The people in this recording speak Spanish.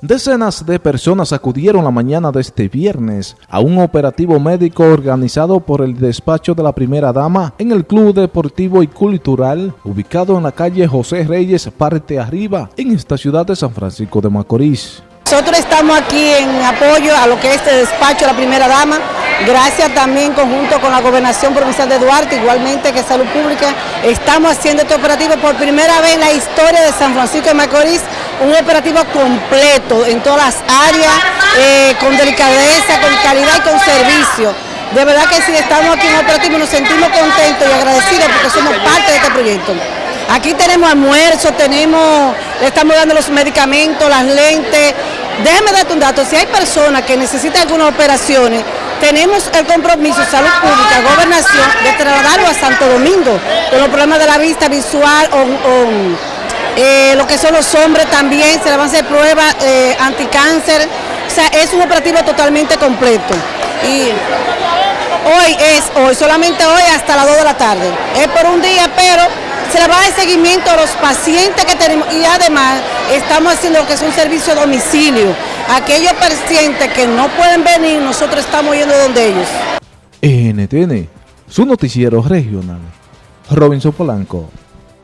Decenas de personas acudieron la mañana de este viernes a un operativo médico organizado por el despacho de la primera dama en el Club Deportivo y Cultural ubicado en la calle José Reyes, parte arriba, en esta ciudad de San Francisco de Macorís. Nosotros estamos aquí en apoyo a lo que es este despacho de la primera dama, gracias también conjunto con la Gobernación Provincial de Duarte, igualmente que Salud Pública, estamos haciendo este operativo por primera vez en la historia de San Francisco de Macorís, un operativo completo en todas las áreas, eh, con delicadeza, con calidad y con servicio. De verdad que si estamos aquí en operativo nos sentimos contentos y agradecidos porque somos parte de este proyecto. Aquí tenemos almuerzo, tenemos, le estamos dando los medicamentos, las lentes. Déjeme darte un dato, si hay personas que necesitan algunas operaciones, tenemos el compromiso, salud pública, gobernación, de trasladarlo a Santo Domingo, con los problemas de la vista visual o eh, lo que son los hombres también, se le van a hacer pruebas eh, anticáncer, o sea, es un operativo totalmente completo. Y hoy es hoy, solamente hoy hasta las 2 de la tarde. Es por un día, pero se le va a dar seguimiento a los pacientes que tenemos y además estamos haciendo lo que es un servicio a domicilio. Aquellos pacientes que no pueden venir, nosotros estamos yendo donde ellos. NTN, su noticiero regional. Robinson Polanco.